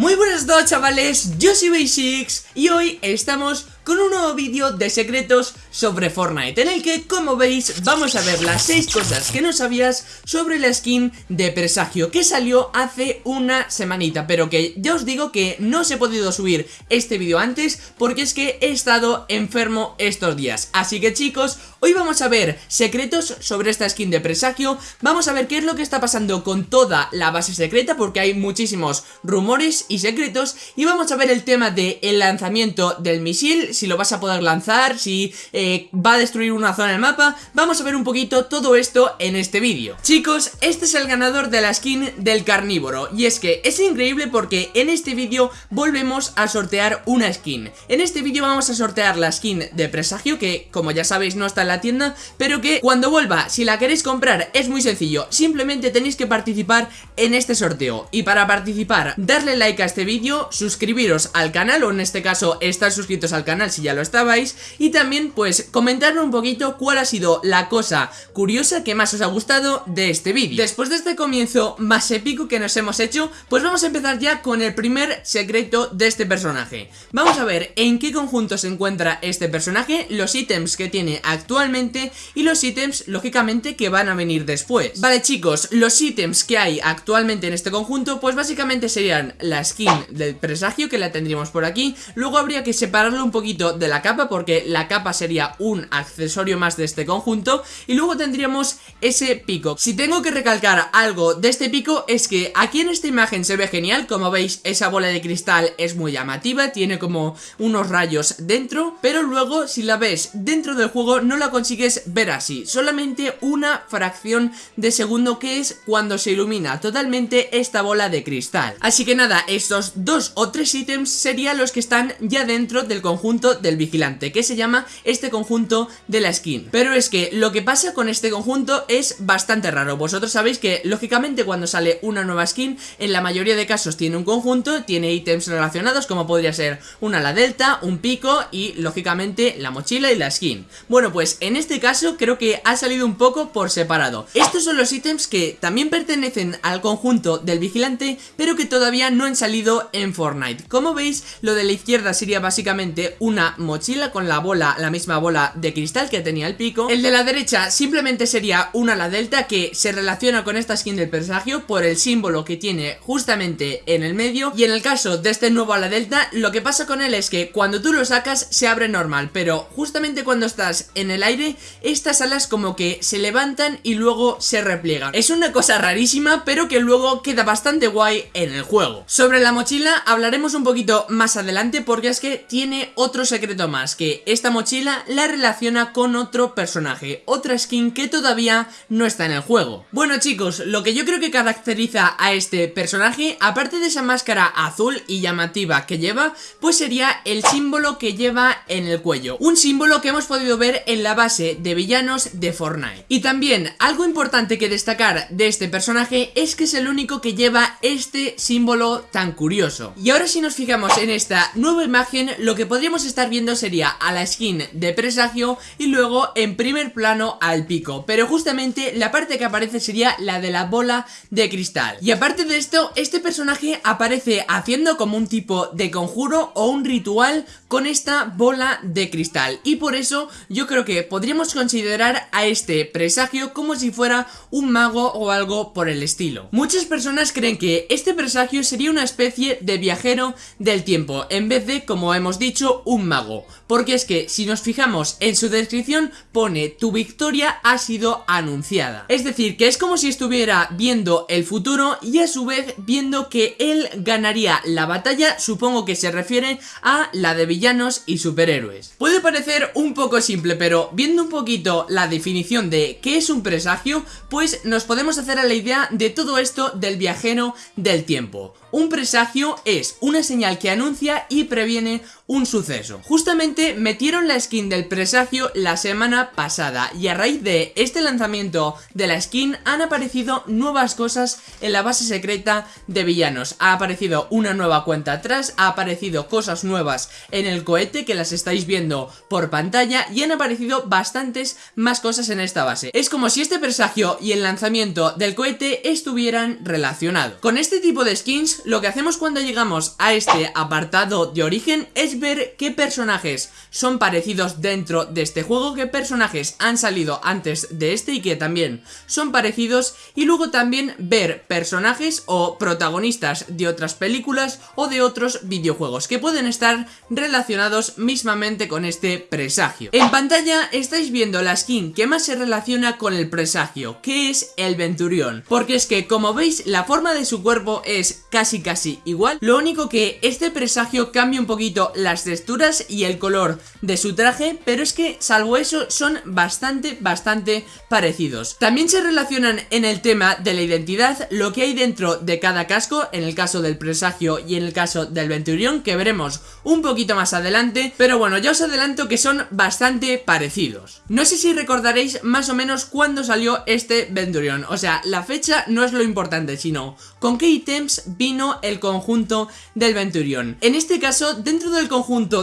Muy buenas a chavales, yo soy Basics y hoy estamos con un nuevo vídeo de secretos sobre Fortnite En el que, como veis, vamos a ver las 6 cosas que no sabías sobre la skin de Presagio Que salió hace una semanita, pero que ya os digo que no os he podido subir este vídeo antes Porque es que he estado enfermo estos días. Así que chicos, hoy vamos a ver secretos sobre esta skin de Presagio. Vamos a ver qué es lo que está pasando con toda la base secreta Porque hay muchísimos rumores y secretos. Y vamos a ver el tema del lanzamiento del misil si lo vas a poder lanzar, si eh, va a destruir una zona del mapa. Vamos a ver un poquito todo esto en este vídeo. Chicos, este es el ganador de la skin del carnívoro. Y es que es increíble porque en este vídeo volvemos a sortear una skin. En este vídeo vamos a sortear la skin de presagio que como ya sabéis no está en la tienda Pero que cuando vuelva, si la queréis comprar es muy sencillo. Simplemente tenéis que participar en este sorteo. Y para participar, darle like a este vídeo, suscribiros al canal o en este caso estar suscritos al canal si ya lo estabais y también pues comentarme un poquito cuál ha sido la cosa curiosa que más os ha gustado de este vídeo. Después de este comienzo más épico que nos hemos hecho, pues vamos a empezar ya con el primer secreto de este personaje. Vamos a ver en qué conjunto se encuentra este personaje, los ítems que tiene actualmente y los ítems lógicamente que van a venir después. Vale chicos, los ítems que hay actualmente en este conjunto pues básicamente serían la skin del presagio que la tendríamos por aquí, luego habría que separarlo un poquito de la capa porque la capa sería un accesorio más de este conjunto y luego tendríamos ese pico. Si tengo que recalcar algo de este pico es que aquí en esta imagen se ve genial, como veis esa bola de cristal es muy llamativa, tiene como unos rayos dentro, pero luego si la ves dentro del juego no la consigues ver así, solamente una fracción de segundo que es cuando se ilumina totalmente esta bola de cristal. Así que nada, estos dos o tres ítems serían los que están ya dentro del conjunto del vigilante, que se llama este conjunto de la skin. Pero es que lo que pasa con este conjunto es bastante raro. Vosotros sabéis que, lógicamente, cuando sale una nueva skin, en la mayoría de casos tiene un conjunto, tiene ítems relacionados, como podría ser una ala delta, un pico y, lógicamente, la mochila y la skin. Bueno, pues en este caso creo que ha salido un poco por separado. Estos son los ítems que también pertenecen al conjunto del vigilante, pero que todavía no han salido en Fortnite. Como veis, lo de la izquierda sería básicamente un una mochila con la bola, la misma bola de cristal que tenía el pico. El de la derecha simplemente sería una ala delta que se relaciona con esta skin del presagio por el símbolo que tiene justamente en el medio. Y en el caso de este nuevo ala delta, lo que pasa con él es que cuando tú lo sacas se abre normal Pero justamente cuando estás en el aire, estas alas como que se levantan y luego se repliegan. Es una cosa rarísima pero que luego queda bastante guay en el juego. Sobre la mochila hablaremos un poquito más adelante porque es que tiene otro secreto más, que esta mochila la relaciona con otro personaje, otra skin que todavía no está en el juego. Bueno chicos, lo que yo creo que caracteriza a este personaje, aparte de esa máscara azul y llamativa que lleva, pues sería el símbolo que lleva en el cuello. Un símbolo que hemos podido ver en la base de villanos de Fortnite. Y también, algo importante que destacar de este personaje es que es el único que lleva este símbolo tan curioso. Y ahora si nos fijamos en esta nueva imagen, lo que podríamos estar viendo sería a la skin de presagio y luego en primer plano al pico. Pero justamente la parte que aparece sería la de la bola de cristal. Y aparte de esto, este personaje aparece haciendo como un tipo de conjuro o un ritual con esta bola de cristal. Y por eso yo creo que podríamos considerar a este presagio como si fuera un mago o algo por el estilo. Muchas personas creen que este presagio sería una especie de viajero del tiempo En vez de, como hemos dicho, un mago. Porque es que si nos fijamos en su descripción pone tu victoria ha sido anunciada Es decir, que es como si estuviera viendo el futuro y a su vez viendo que él ganaría la batalla Supongo que se refiere a la de villanos y superhéroes. Puede parecer un poco simple pero viendo un poquito la definición de qué es un presagio Pues nos podemos hacer a la idea de todo esto del viajero del tiempo. Un presagio es una señal que anuncia y previene un suceso. Justamente metieron la skin del presagio la semana pasada y a raíz de este lanzamiento de la skin han aparecido nuevas cosas en la base secreta de villanos. Ha aparecido una nueva cuenta atrás, ha aparecido cosas nuevas en el cohete que las estáis viendo por pantalla y han aparecido bastantes más cosas en esta base. Es como si este presagio y el lanzamiento del cohete estuvieran relacionados. Con este tipo de skins lo que hacemos cuando llegamos a este apartado de origen es ver qué personajes son parecidos dentro de este juego, qué personajes han salido antes de este y que también son parecidos y luego también ver personajes o protagonistas de otras películas o de otros videojuegos que pueden estar relacionados mismamente con este presagio. En pantalla estáis viendo la skin que más se relaciona con el presagio, que es el Venturión, porque es que como veis la forma de su cuerpo es casi casi igual, lo único que este presagio cambia un poquito las texturas y el color de su traje, pero es que salvo eso son bastante, bastante parecidos. También se relacionan en el tema de la identidad lo que hay dentro de cada casco, en el caso del presagio y en el caso del Venturión, que veremos un poquito más adelante, pero bueno, ya os adelanto que son bastante parecidos. No sé si recordaréis más o menos cuándo salió este Venturión, o sea, la fecha no es lo importante, sino con qué ítems vino el conjunto del Venturión. En este caso, dentro del conjunto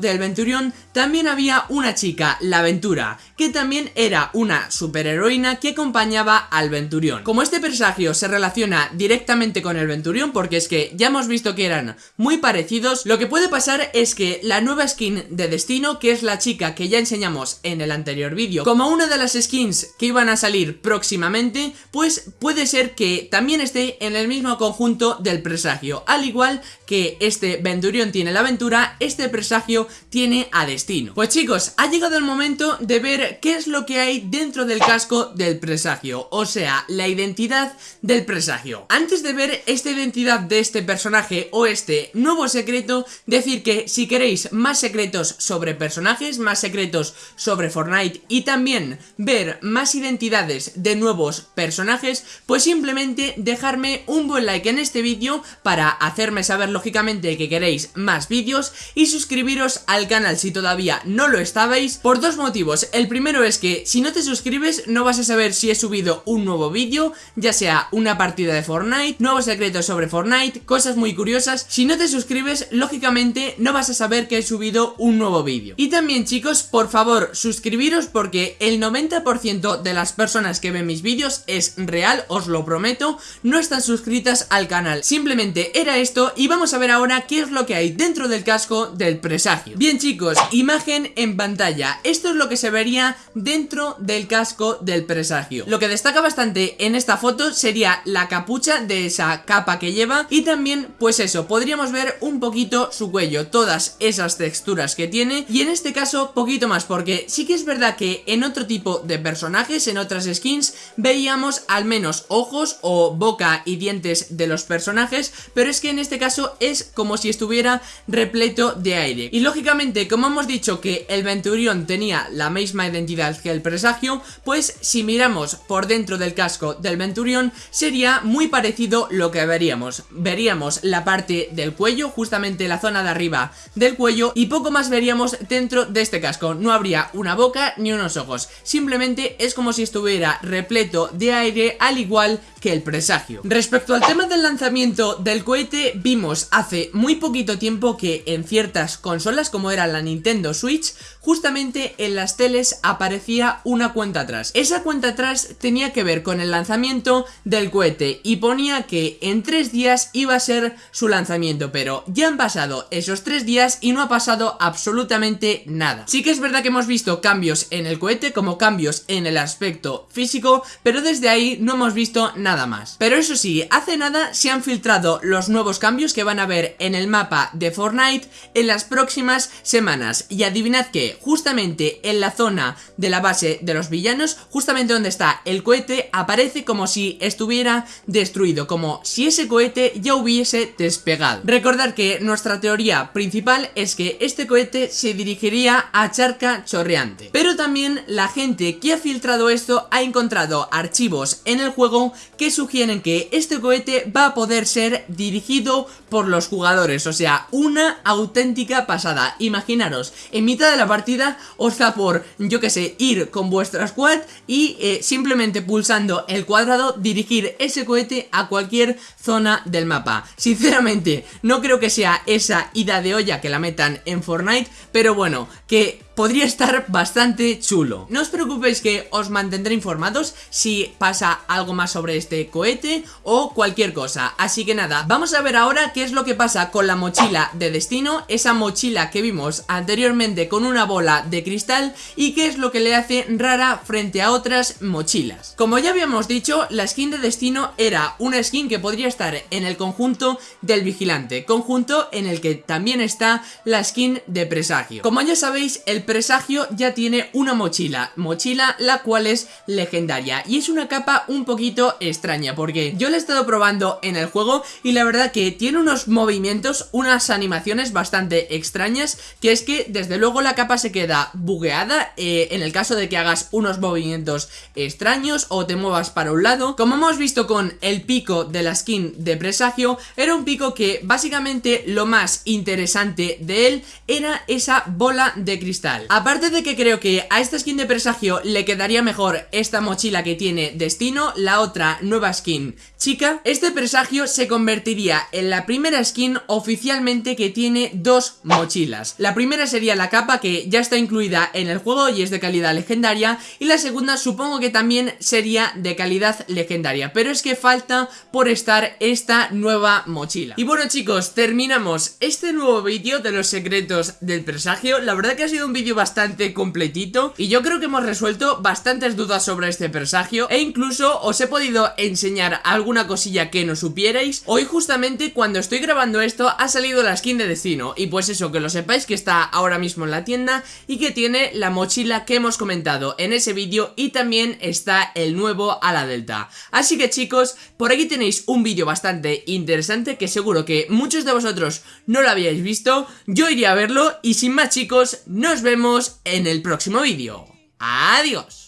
del Venturión también había una chica, la Aventura, que también era una superheroína que acompañaba al Venturión. Como este presagio se relaciona directamente con el Venturión, porque es que ya hemos visto que eran muy parecidos, lo que puede pasar es que la nueva skin de Destino, que es la chica que ya enseñamos en el anterior vídeo, como una de las skins que iban a salir próximamente, pues puede ser que también esté en el mismo conjunto del presagio, al igual que este Venturión tiene la aventura, este presagio tiene a Destino. Pues chicos, ha llegado el momento de ver qué es lo que hay dentro del casco del presagio, o sea, la identidad del presagio. Antes de ver esta identidad de este personaje o este nuevo secreto, decir que si queréis más secretos sobre personajes, más secretos sobre Fortnite y también ver más identidades de nuevos personajes, pues simplemente dejarme un buen like en este vídeo para hacerme saber lógicamente que queréis más vídeos y suscribiros al canal si todavía no lo estabais por dos motivos. El primero es que si no te suscribes no vas a saber si he subido un nuevo vídeo, ya sea una partida de Fortnite, nuevos secretos sobre Fortnite, cosas muy curiosas. Si no te suscribes, lógicamente no vas a saber que he subido un nuevo vídeo. Y también chicos, por favor, suscribiros porque el 90% de las personas que ven mis vídeos es real, os lo prometo, no están suscritas al canal. Simplemente era esto y vamos a ver ahora qué es lo que hay dentro del casco del presagio. Bien chicos, imagen en pantalla. Esto es lo que se vería dentro del casco del presagio. Lo que destaca bastante en esta foto sería la capucha de esa capa que lleva y también, pues eso, podríamos ver un poquito su cuello, todas esas texturas que tiene y en este caso poquito más porque sí que es verdad que en otro tipo de personajes, en otras skins, veíamos al menos ojos o boca y dientes de los personajes, pero es que en este caso es como si estuviera repleto de aire. Y lógicamente, como hemos dicho que el Venturión tenía la misma identidad que el presagio, pues si miramos por dentro del casco del Venturión, sería muy parecido lo que veríamos. Veríamos la parte del cuello, justamente la zona de arriba del cuello, y poco más veríamos dentro de este casco. No habría una boca ni unos ojos, simplemente es como si estuviera repleto de aire, al igual que el presagio. Respecto al tema del lanzamiento del cohete, vimos hace muy poquito tiempo que en ciertas consolas como era la Nintendo Switch, justamente en las teles aparecía una cuenta atrás. Esa cuenta atrás tenía que ver con el lanzamiento del cohete y ponía que en tres días iba a ser su lanzamiento, pero ya han pasado esos tres días y no ha pasado absolutamente nada. Sí que es verdad que hemos visto cambios en el cohete como cambios en el aspecto físico, pero desde ahí no hemos visto nada más. Pero eso sí, hace nada se han filtrado los nuevos cambios que van a ver en el mapa de Fortnite en las próximas semanas. Y adivinad que justamente en la zona de la base de los villanos, justamente donde está el cohete, aparece como si estuviera destruido, como si ese cohete ya hubiese despegado. Recordad que nuestra teoría principal es que este cohete se dirigiría a Charca Chorreante. Pero también la gente que ha filtrado esto ha encontrado archivos en el juego que sugieren que este cohete va a poder ser dirigido por los jugadores, o sea, una auténtica pasada. Imaginaros, en mitad de la partida os da por, yo que sé, ir con vuestra squad y eh, simplemente pulsando el cuadrado dirigir ese cohete a cualquier zona del mapa. Sinceramente, no creo que sea esa ida de olla que la metan en Fortnite, pero bueno, que podría estar bastante chulo. No os preocupéis que os mantendré informados si pasa algo más sobre este cohete o cualquier cosa. Así que nada, vamos a ver ahora qué es lo que pasa con la mochila de destino, esa mochila que vimos anteriormente con una bola de cristal y qué es lo que le hace rara frente a otras mochilas. Como ya habíamos dicho, la skin de destino era una skin que podría estar en el conjunto del vigilante, conjunto en el que también está la skin de presagio. Como ya sabéis, el presagio ya tiene una mochila, mochila la cual es legendaria y es una capa un poquito extraña porque yo la he estado probando en el juego y la verdad que tiene unos movimientos, unas animaciones bastante extrañas que es que desde luego la capa se queda bugueada eh, en el caso de que hagas unos movimientos extraños o te muevas para un lado. Como hemos visto con el pico de la skin de presagio, era un pico que básicamente lo más interesante de él era esa bola de cristal. Aparte de que creo que a esta skin de presagio le quedaría mejor esta mochila que tiene Destino, la otra nueva skin chica, este presagio se convertiría en la primera skin oficialmente que tiene dos mochilas. La primera sería la capa que ya está incluida en el juego y es de calidad legendaria y la segunda supongo que también sería de calidad legendaria, pero es que falta por estar esta nueva mochila. Y bueno chicos, terminamos este nuevo vídeo de los secretos del presagio, la verdad que ha sido un vídeo bastante completito y yo creo que hemos resuelto bastantes dudas sobre este presagio e incluso os he podido enseñar alguna cosilla que no supierais. Hoy justamente cuando estoy grabando esto ha salido la skin de Destino y pues eso, que lo sepáis que está ahora mismo en la tienda y que tiene la mochila que hemos comentado en ese vídeo y también está el nuevo a la Delta. Así que chicos, por aquí tenéis un vídeo bastante interesante que seguro que muchos de vosotros no lo habíais visto, yo iría a verlo y sin más chicos, nos vemos en el próximo vídeo. ¡Adiós!